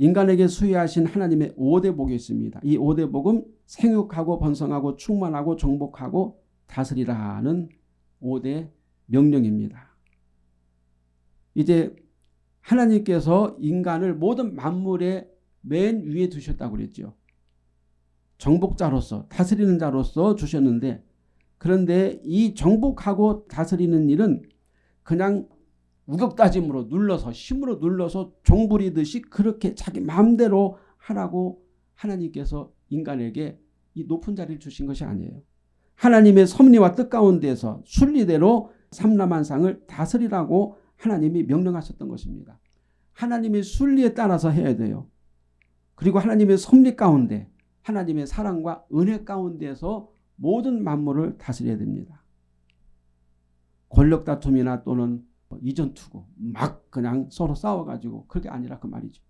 인간에게 수여하신 하나님의 5대 복이 있습니다. 이 5대 복은 생육하고 번성하고 충만하고 정복하고 다스리라는 5대 명령입니다. 이제 하나님께서 인간을 모든 만물의 맨 위에 두셨다고 그랬죠. 정복자로서 다스리는 자로서 주셨는데 그런데 이 정복하고 다스리는 일은 그냥 우격다짐으로 눌러서 힘으로 눌러서 종부리듯이 그렇게 자기 마음대로 하라고 하나님께서 인간에게 이 높은 자리를 주신 것이 아니에요. 하나님의 섭리와 뜻 가운데서 순리대로 삼라만상을 다스리라고 하나님이 명령하셨던 것입니다. 하나님의 순리에 따라서 해야 돼요. 그리고 하나님의 섭리 가운데 하나님의 사랑과 은혜 가운데서 모든 만물을 다스려야 됩니다. 권력 다툼이나 또는 이전 투구 막 그냥 서로 싸워가지고 그게 아니라 그 말이죠.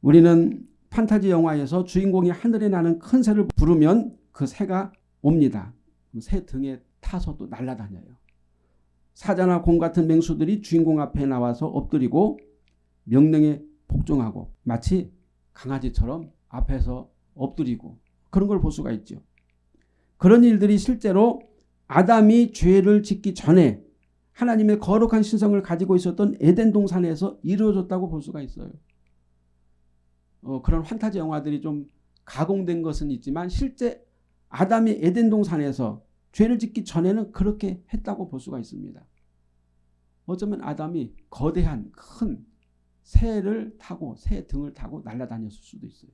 우리는 판타지 영화에서 주인공이 하늘에 나는 큰 새를 부르면 그 새가 옵니다. 새 등에 타서 또 날아다녀요. 사자나 곰 같은 맹수들이 주인공 앞에 나와서 엎드리고 명령에 복종하고 마치 강아지처럼 앞에서 엎드리고 그런 걸 볼 수가 있죠. 그런 일들이 실제로 아담이 죄를 짓기 전에 하나님의 거룩한 신성을 가지고 있었던 에덴 동산에서 이루어졌다고 볼 수가 있어요. 어, 그런 환타지 영화들이 좀 가공된 것은 있지만 실제 아담이 에덴 동산에서 죄를 짓기 전에는 그렇게 했다고 볼 수가 있습니다. 어쩌면 아담이 거대한 큰 새를 타고 새 등을 타고 날아다녔을 수도 있어요.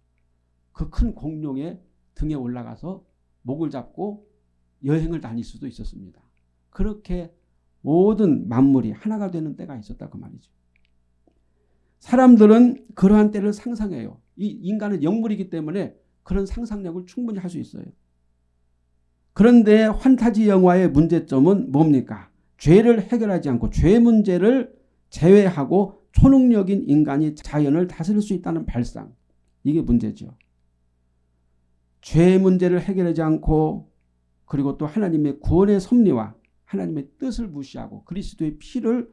그 큰 공룡의 등에 올라가서 목을 잡고 여행을 다닐 수도 있었습니다. 그렇게 모든 만물이 하나가 되는 때가 있었다 그 말이죠. 사람들은 그러한 때를 상상해요. 이 인간은 영물이기 때문에 그런 상상력을 충분히 할 수 있어요. 그런데 환타지 영화의 문제점은 뭡니까? 죄를 해결하지 않고 죄 문제를 제외하고 초능력인 인간이 자연을 다스릴 수 있다는 발상. 이게 문제죠. 죄 문제를 해결하지 않고 그리고 또 하나님의 구원의 섭리와 하나님의 뜻을 무시하고 그리스도의 피를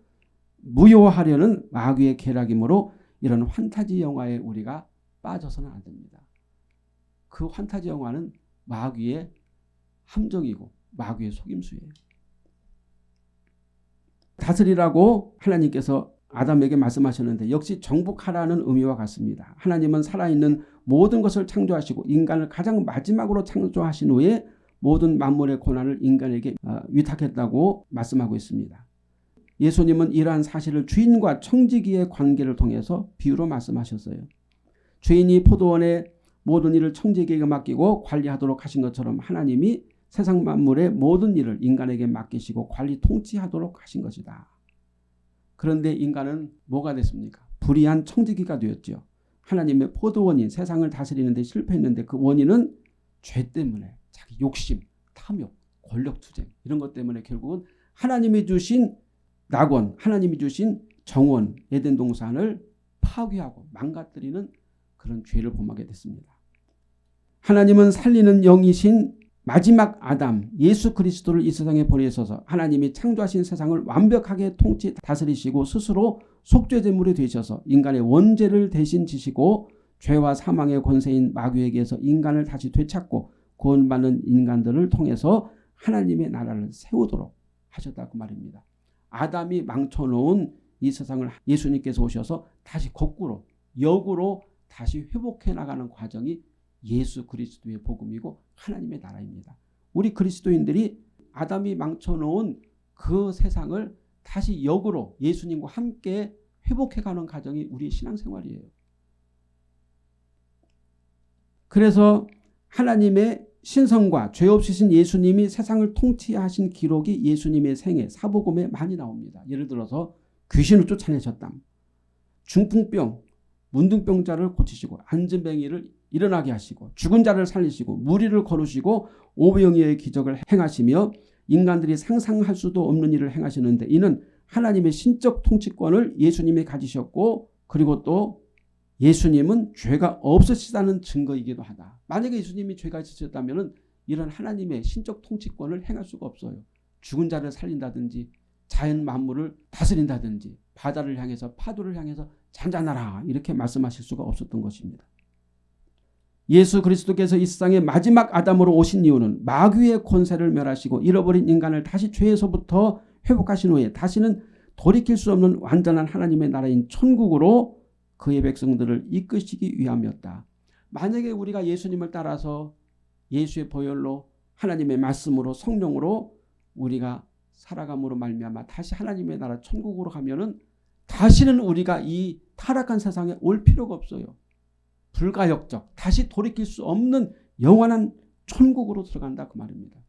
무효하려는 마귀의 계략이므로 이런 환타지 영화에 우리가 빠져서는 안 됩니다. 그 환타지 영화는 마귀의 함정이고 마귀의 속임수예요. 다스리라고 하나님께서 아담에게 말씀하셨는데 역시 정복하라는 의미와 같습니다. 하나님은 살아있는 모든 것을 창조하시고 인간을 가장 마지막으로 창조하신 후에 모든 만물의 고난을 인간에게 어, 위탁했다고 말씀하고 있습니다. 예수님은 이러한 사실을 주인과 청지기의 관계를 통해서 비유로 말씀하셨어요. 주인이 포도원의 모든 일을 청지기에게 맡기고 관리하도록 하신 것처럼 하나님이 세상 만물의 모든 일을 인간에게 맡기시고 관리 통치하도록 하신 것이다. 그런데 인간은 뭐가 됐습니까? 불의한 청지기가 되었죠. 하나님의 포도원인 세상을 다스리는 데 실패했는데 그 원인은 죄 때문에 자기 욕심, 탐욕, 권력투쟁 이런 것 때문에 결국은 하나님이 주신 낙원, 하나님이 주신 정원, 에덴 동산을 파괴하고 망가뜨리는 그런 죄를 범하게 됐습니다. 하나님은 살리는 영이신 마지막 아담 예수 그리스도를 이 세상에 보내셔서 하나님이 창조하신 세상을 완벽하게 통치 다스리시고 스스로 속죄제물이 되셔서 인간의 원죄를 대신 지시고 죄와 사망의 권세인 마귀에게서 인간을 다시 되찾고 구원받는 인간들을 통해서 하나님의 나라를 세우도록 하셨다고 말입니다. 아담이 망쳐놓은 이 세상을 예수님께서 오셔서 다시 거꾸로 역으로 다시 회복해 나가는 과정이 예수 그리스도의 복음이고 하나님의 나라입니다. 우리 그리스도인들이 아담이 망쳐놓은 그 세상을 다시 역으로 예수님과 함께 회복해가는 과정이 우리 신앙생활이에요. 그래서 하나님의 신성과 죄 없으신 예수님이 세상을 통치하신 기록이 예수님의 생애 사복음에 많이 나옵니다. 예를 들어서 귀신을 쫓아내셨다. 중풍병, 문둥병자를 고치시고 안전뱅이를 일어나게 하시고 죽은 자를 살리시고 무리를 거르시고 오병이의 기적을 행하시며 인간들이 상상할 수도 없는 일을 행하시는데 이는 하나님의 신적 통치권을 예수님이 가지셨고 그리고 또 예수님은 죄가 없으시다는 증거이기도 하다. 만약에 예수님이 죄가 있으셨다면 이런 하나님의 신적 통치권을 행할 수가 없어요. 죽은 자를 살린다든지 자연 만물을 다스린다든지 바다를 향해서 파도를 향해서 잔잔하라 이렇게 말씀하실 수가 없었던 것입니다. 예수 그리스도께서 이 세상의 마지막 아담으로 오신 이유는 마귀의 권세를 멸하시고 잃어버린 인간을 다시 죄에서부터 회복하신 후에 다시는 돌이킬 수 없는 완전한 하나님의 나라인 천국으로 그의 백성들을 이끄시기 위함이었다. 만약에 우리가 예수님을 따라서 예수의 보혈로 하나님의 말씀으로 성령으로 우리가 살아감으로 말미암아 다시 하나님의 나라 천국으로 가면은 다시는 우리가 이 타락한 세상에 올 필요가 없어요. 불가역적 다시 돌이킬 수 없는 영원한 천국으로 들어간다 그 말입니다.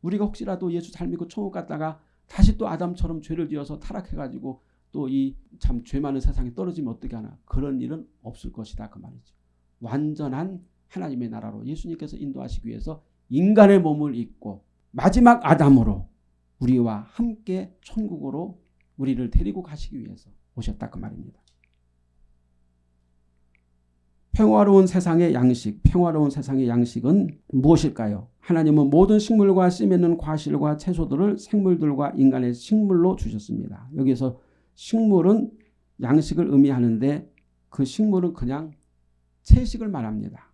우리가 혹시라도 예수 잘 믿고 천국 갔다가 다시 또 아담처럼 죄를 지어서 타락해가지고 또 이 참 죄 많은 세상에 떨어지면 어떻게 하나 그런 일은 없을 것이다 그 말이죠. 완전한 하나님의 나라로 예수님께서 인도하시기 위해서 인간의 몸을 입고 마지막 아담으로 우리와 함께 천국으로 우리를 데리고 가시기 위해서 오셨다 그 말입니다. 평화로운 세상의 양식, 평화로운 세상의 양식은 무엇일까요? 하나님은 모든 식물과 씨 맺는 과실과 채소들을 생물들과 인간의 식물로 주셨습니다. 여기서 식물은 양식을 의미하는데 그 식물은 그냥 채식을 말합니다.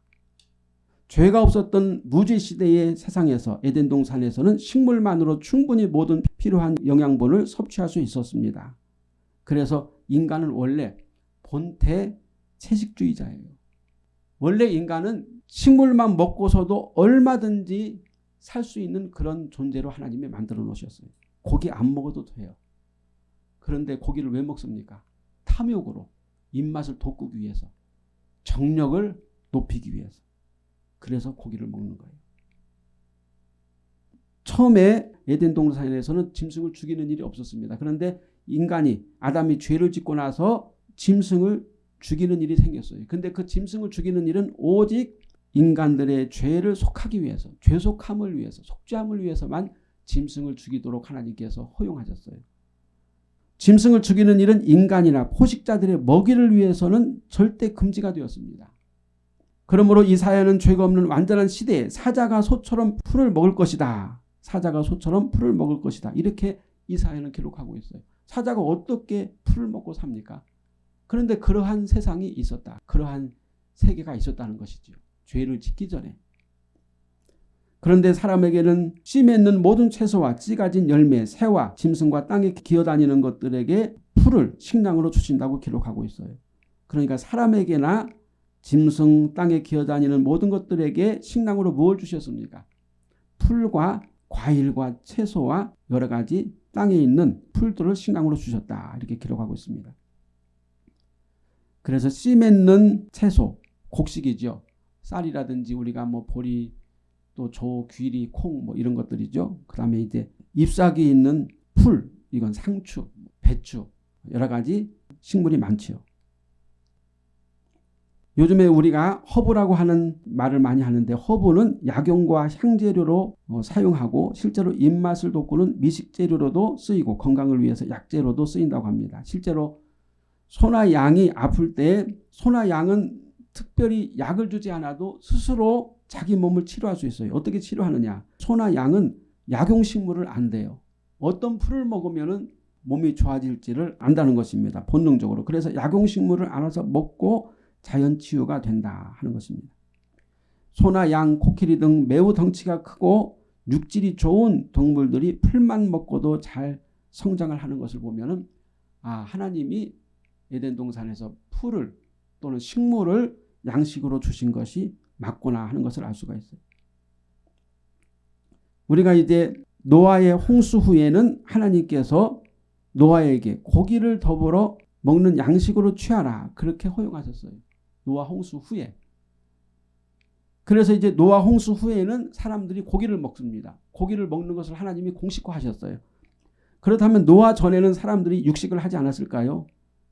죄가 없었던 무죄 시대의 세상에서 에덴 동산에서는 식물만으로 충분히 모든 필요한 영양분을 섭취할 수 있었습니다. 그래서 인간은 원래 본태 채식주의자예요. 원래 인간은 식물만 먹고서도 얼마든지 살 수 있는 그런 존재로 하나님이 만들어 놓으셨어요. 고기 안 먹어도 돼요. 그런데 고기를 왜 먹습니까? 탐욕으로 입맛을 돋구기 위해서 정력을 높이기 위해서 그래서 고기를 먹는 거예요. 처음에 에덴 동산에서는 짐승을 죽이는 일이 없었습니다. 그런데 인간이 아담이 죄를 짓고 나서 짐승을 죽이는 일이 생겼어요. 근데 그 짐승을 죽이는 일은 오직 인간들의 죄를 속하기 위해서 죄속함을 위해서 속죄함을 위해서만 짐승을 죽이도록 하나님께서 허용하셨어요. 짐승을 죽이는 일은 인간이나 포식자들의 먹이를 위해서는 절대 금지가 되었습니다. 그러므로 이사야는 죄가 없는 완전한 시대에 사자가 소처럼 풀을 먹을 것이다. 사자가 소처럼 풀을 먹을 것이다. 이렇게 이사야는 기록하고 있어요. 사자가 어떻게 풀을 먹고 삽니까? 그런데 그러한 세상이 있었다. 그러한 세계가 있었다는 것이죠. 죄를 짓기 전에. 그런데 사람에게는 씨 맺는 모든 채소와 씨 가진 열매, 새와 짐승과 땅에 기어다니는 것들에게 풀을 식량으로 주신다고 기록하고 있어요. 그러니까 사람에게나 짐승 땅에 기어다니는 모든 것들에게 식량으로 무엇을 주셨습니까? 풀과 과일과 채소와 여러 가지 땅에 있는 풀들을 식량으로 주셨다. 이렇게 기록하고 있습니다. 그래서 씨 맺는 채소, 곡식이죠. 쌀이라든지 우리가 뭐 보리, 또 조, 귀리, 콩 뭐 이런 것들이죠. 그 다음에 이제 잎사귀 있는 풀, 이건 상추, 배추, 여러 가지 식물이 많지요. 요즘에 우리가 허브라고 하는 말을 많이 하는데 허브는 약용과 향재료로 어, 사용하고 실제로 입맛을 돋구는 미식재료로도 쓰이고 건강을 위해서 약재로도 쓰인다고 합니다. 실제로 소나 양이 아플 때 소나 양은 특별히 약을 주지 않아도 스스로 자기 몸을 치료할 수 있어요. 어떻게 치료하느냐. 소나 양은 약용식물을 안돼요. 어떤 풀을 먹으면 몸이 좋아질지를 안다는 것입니다. 본능적으로. 그래서 약용식물을 알아서 먹고 자연치유가 된다 하는 것입니다. 소나 양, 코끼리 등 매우 덩치가 크고 육질이 좋은 동물들이 풀만 먹고도 잘 성장을 하는 것을 보면 아 하나님이 에덴 동산에서 풀을 또는 식물을 양식으로 주신 것이 맞구나 하는 것을 알 수가 있어요. 우리가 이제 노아의 홍수 후에는 하나님께서 노아에게 고기를 더불어 먹는 양식으로 취하라 그렇게 허용하셨어요. 노아 홍수 후에. 그래서 이제 노아 홍수 후에는 사람들이 고기를 먹습니다. 고기를 먹는 것을 하나님이 공식화하셨어요. 그렇다면 노아 전에는 사람들이 육식을 하지 않았을까요?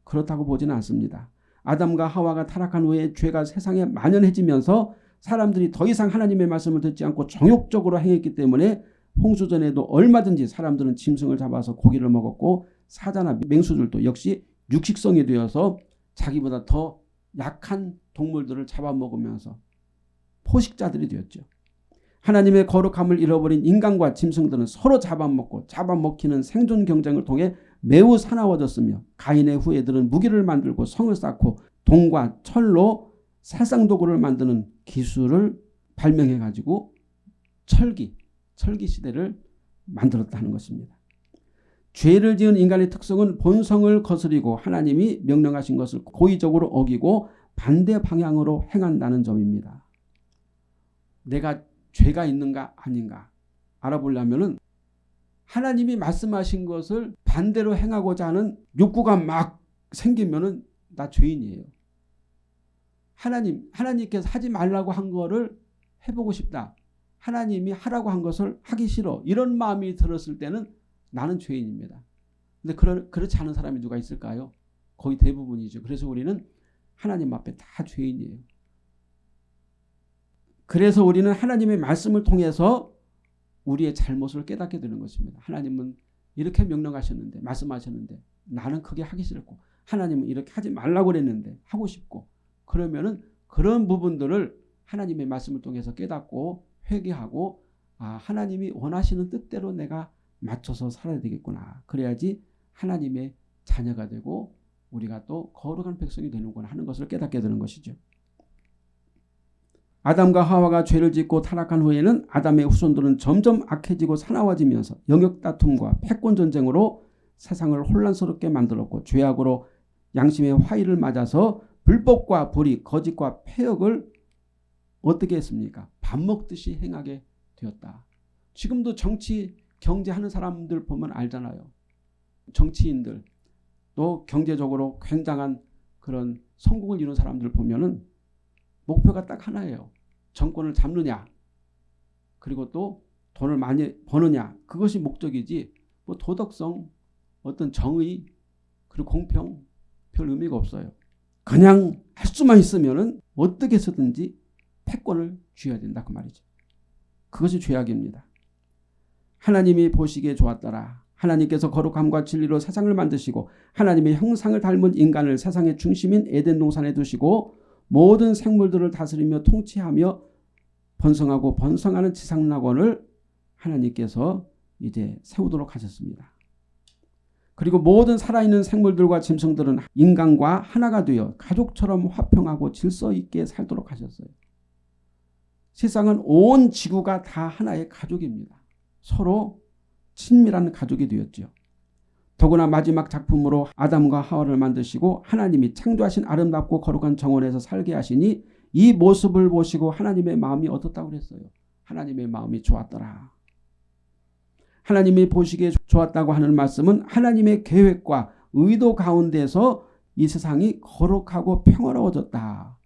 그렇다고 보지는 않습니다. 아담과 하와가 타락한 후에 죄가 세상에 만연해지면서 사람들이 더 이상 하나님의 말씀을 듣지 않고 정욕적으로 행했기 때문에 홍수전에도 얼마든지 사람들은 짐승을 잡아서 고기를 먹었고 사자나 맹수들도 역시 육식성이 되어서 자기보다 더 약한 동물들을 잡아먹으면서 포식자들이 되었죠. 하나님의 거룩함을 잃어버린 인간과 짐승들은 서로 잡아먹고 잡아먹히는 생존 경쟁을 통해 매우 사나워졌으며 가인의 후예들은 무기를 만들고 성을 쌓고 동과 철로 살상도구를 만드는 기술을 발명해 가지고 철기, 철기 시대를 만들었다는 것입니다. 죄를 지은 인간의 특성은 본성을 거스리고 하나님이 명령하신 것을 고의적으로 어기고 반대 방향으로 행한다는 점입니다. 내가 죄가 있는가 아닌가 알아보려면 하나님이 말씀하신 것을 반대로 행하고자 하는 욕구가 막 생기면 나 죄인이에요. 하나님, 하나님께서 하지 말라고 한 거를 해보고 싶다. 하나님이 하라고 한 것을 하기 싫어. 이런 마음이 들었을 때는 나는 죄인입니다. 근데 그런, 그렇지 않은 사람이 누가 있을까요? 거의 대부분이죠. 그래서 우리는 하나님 앞에 다 죄인이에요. 그래서 우리는 하나님의 말씀을 통해서 우리의 잘못을 깨닫게 되는 것입니다. 하나님은 이렇게 명령하셨는데 말씀하셨는데 나는 그게 하기 싫고 하나님은 이렇게 하지 말라고 그랬는데 하고 싶고 그러면은 그런 부분들을 하나님의 말씀을 통해서 깨닫고 회개하고 아 하나님이 원하시는 뜻대로 내가 맞춰서 살아야 되겠구나. 그래야지 하나님의 자녀가 되고 우리가 또 거룩한 백성이 되는구나 하는 것을 깨닫게 되는 것이죠. 아담과 하와가 죄를 짓고 타락한 후에는 아담의 후손들은 점점 악해지고 사나워지면서 영역 다툼과 패권 전쟁으로 세상을 혼란스럽게 만들었고 죄악으로 양심의 화의를 맞아서 불법과 불의, 거짓과 폐역을 어떻게 했습니까? 밥 먹듯이 행하게 되었다. 지금도 정치, 경제하는 사람들 보면 알잖아요. 정치인들 또 경제적으로 굉장한 그런 성공을 이룬 사람들 보면은 목표가 딱 하나예요. 정권을 잡느냐 그리고 또 돈을 많이 버느냐 그것이 목적이지 뭐 도덕성 어떤 정의 그리고 공평 별 의미가 없어요. 그냥 할 수만 있으면은 어떻게 해서든지 패권을 쥐어야 된다 그 말이죠. 그것이 죄악입니다. 하나님이 보시기에 좋았더라. 하나님께서 거룩함과 진리로 세상을 만드시고 하나님의 형상을 닮은 인간을 세상의 중심인 에덴 동산에 두시고 모든 생물들을 다스리며 통치하며 번성하고 번성하는 지상낙원을 하나님께서 이제 세우도록 하셨습니다. 그리고 모든 살아있는 생물들과 짐승들은 인간과 하나가 되어 가족처럼 화평하고 질서 있게 살도록 하셨어요. 세상은 온 지구가 다 하나의 가족입니다. 서로 친밀한 가족이 되었죠. 더구나 마지막 작품으로 아담과 하와를 만드시고 하나님이 창조하신 아름답고 거룩한 정원에서 살게 하시니 이 모습을 보시고 하나님의 마음이 어떻다고 그랬어요. 하나님의 마음이 좋았더라. 하나님이 보시기에 좋았다고 하는 말씀은 하나님의 계획과 의도 가운데서 이 세상이 거룩하고 평화로워졌다.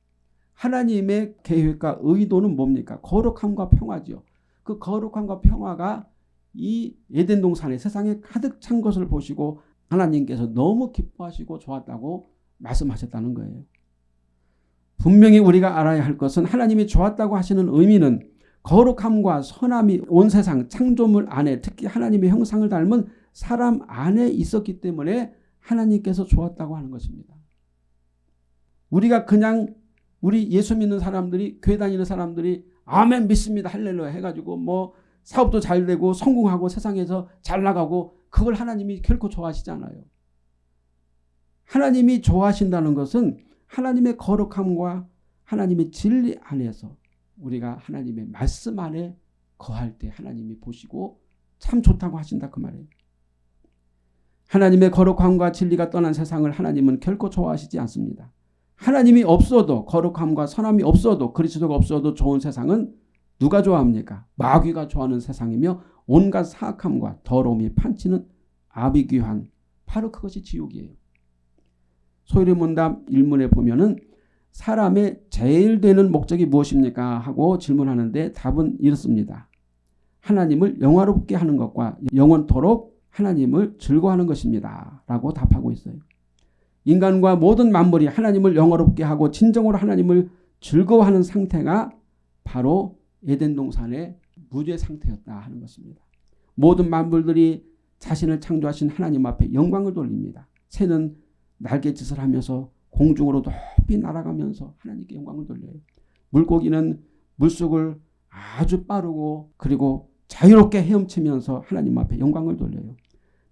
하나님의 계획과 의도는 뭡니까? 거룩함과 평화죠. 그 거룩함과 평화가 이 에덴 동산에 세상에 가득 찬 것을 보시고 하나님께서 너무 기뻐하시고 좋았다고 말씀하셨다는 거예요. 분명히 우리가 알아야 할 것은 하나님이 좋았다고 하시는 의미는 거룩함과 선함이 온 세상 창조물 안에 특히 하나님의 형상을 닮은 사람 안에 있었기 때문에 하나님께서 좋았다고 하는 것입니다. 우리가 그냥 우리 예수 믿는 사람들이 교회 다니는 사람들이 아멘 믿습니다 할렐루야 해가지고 뭐 사업도 잘 되고 성공하고 세상에서 잘 나가고 그걸 하나님이 결코 좋아하시지 않아요. 하나님이 좋아하신다는 것은 하나님의 거룩함과 하나님의 진리 안에서 우리가 하나님의 말씀 안에 거할 때 하나님이 보시고 참 좋다고 하신다 그 말이에요. 하나님의 거룩함과 진리가 떠난 세상을 하나님은 결코 좋아하시지 않습니다. 하나님이 없어도 거룩함과 선함이 없어도 그리스도가 없어도 좋은 세상은 누가 좋아합니까? 마귀가 좋아하는 세상이며 온갖 사악함과 더러움이 판치는 아비귀한 바로 그것이 지옥이에요. 소리문답 일문에 보면은 사람의 제일 되는 목적이 무엇입니까? 하고 질문하는데 답은 이렇습니다. 하나님을 영화롭게 하는 것과 영원토록 하나님을 즐거워하는 것입니다. 라고 답하고 있어요. 인간과 모든 만물이 하나님을 영화롭게 하고 진정으로 하나님을 즐거워하는 상태가 바로 에덴 동산의 무죄 상태였다 하는 것입니다. 모든 만물들이 자신을 창조하신 하나님 앞에 영광을 돌립니다. 새는 날갯짓을 하면서 공중으로 높이 날아가면서 하나님께 영광을 돌려요. 물고기는 물속을 아주 빠르고 그리고 자유롭게 헤엄치면서 하나님 앞에 영광을 돌려요.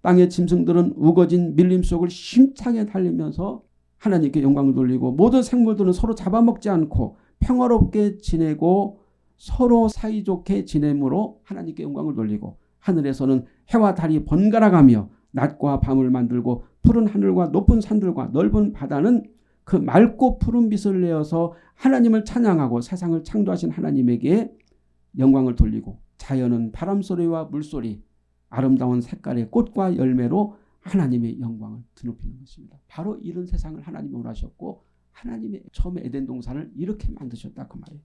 땅의 짐승들은 우거진 밀림 속을 힘차게 달리면서 하나님께 영광을 돌리고 모든 생물들은 서로 잡아먹지 않고 평화롭게 지내고 서로 사이좋게 지내므로 하나님께 영광을 돌리고 하늘에서는 해와 달이 번갈아가며 낮과 밤을 만들고 푸른 하늘과 높은 산들과 넓은 바다는 그 맑고 푸른 빛을 내어서 하나님을 찬양하고 세상을 창조하신 하나님에게 영광을 돌리고 자연은 바람소리와 물소리 아름다운 색깔의 꽃과 열매로 하나님의 영광을 드높이는 것입니다. 바로 이런 세상을 하나님이 원하셨고 하나님의 처음에 에덴 동산을 이렇게 만드셨다 그 말이에요.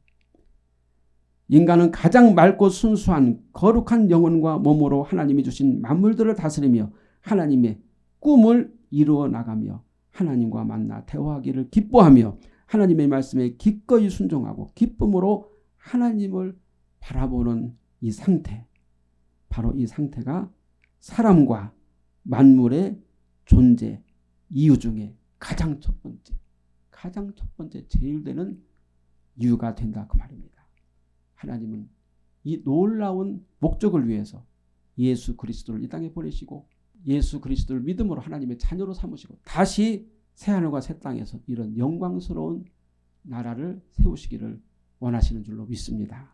인간은 가장 맑고 순수한 거룩한 영혼과 몸으로 하나님이 주신 만물들을 다스리며 하나님의 꿈을 이루어 나가며 하나님과 만나 대화하기를 기뻐하며 하나님의 말씀에 기꺼이 순종하고 기쁨으로 하나님을 바라보는 이 상태 바로 이 상태가 사람과 만물의 존재 이유 중에 가장 첫 번째 가장 첫 번째 제일 되는 이유가 된다 그 말입니다. 하나님은 이 놀라운 목적을 위해서 예수 그리스도를 이 땅에 보내시고 예수 그리스도를 믿음으로 하나님의 자녀로 삼으시고 다시 새하늘과 새 땅에서 이런 영광스러운 나라를 세우시기를 원하시는 줄로 믿습니다.